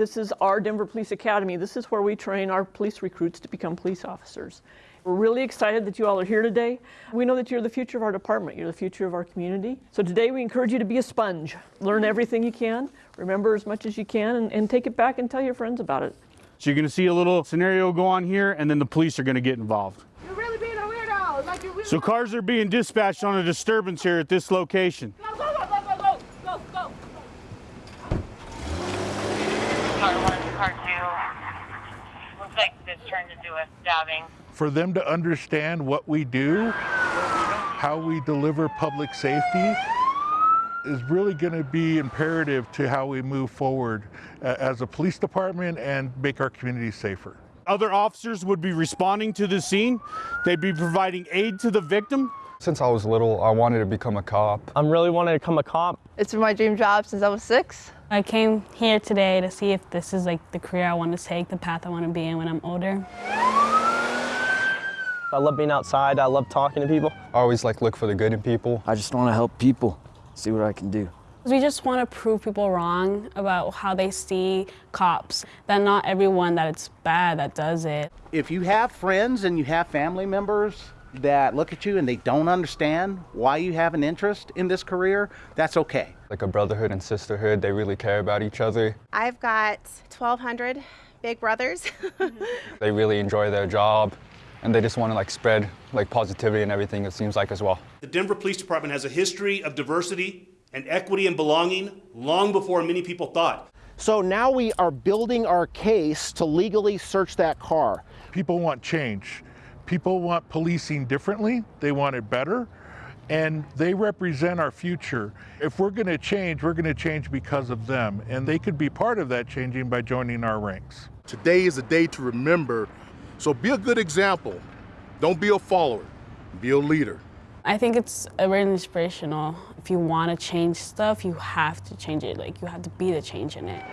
This is our Denver Police Academy. This is where we train our police recruits to become police officers. We're really excited that you all are here today. We know that you're the future of our department. You're the future of our community. So today we encourage you to be a sponge. Learn everything you can, remember as much as you can, and, and take it back and tell your friends about it. So you're gonna see a little scenario go on here and then the police are gonna get involved. You're really being a weirdo. Like you're really So cars are being dispatched on a disturbance here at this location. go, go, go, go, go, go, go, go. Car one, car two. Looks like this turned into a stabbing. for them to understand what we do, how we deliver public safety, is really going to be imperative to how we move forward uh, as a police department and make our community safer. Other officers would be responding to the scene. They'd be providing aid to the victim. Since I was little, I wanted to become a cop. I'm really wanting to become a cop. It's been my dream job since I was six. I came here today to see if this is like the career I want to take, the path I want to be in when I'm older. I love being outside. I love talking to people. I always like look for the good in people. I just want to help people, see what I can do. We just want to prove people wrong about how they see cops, that not everyone that it's bad that does it. If you have friends and you have family members that look at you and they don't understand why you have an interest in this career, that's okay. Like a brotherhood and sisterhood, they really care about each other. I've got 1,200 big brothers. They really enjoy their job and they just want to like spread like positivity and everything it seems like as well. The Denver Police Department has a history of diversity and equity and belonging long before many people thought. So now we are building our case to legally search that car. People want change. People want policing differently, they want it better, and they represent our future. If we're going to change, we're going to change because of them, and they could be part of that changing by joining our ranks. Today is a day to remember, so be a good example. Don't be a follower, be a leader. I think it's really inspirational. If you want to change stuff, you have to change it. Like, you have to be the change in it.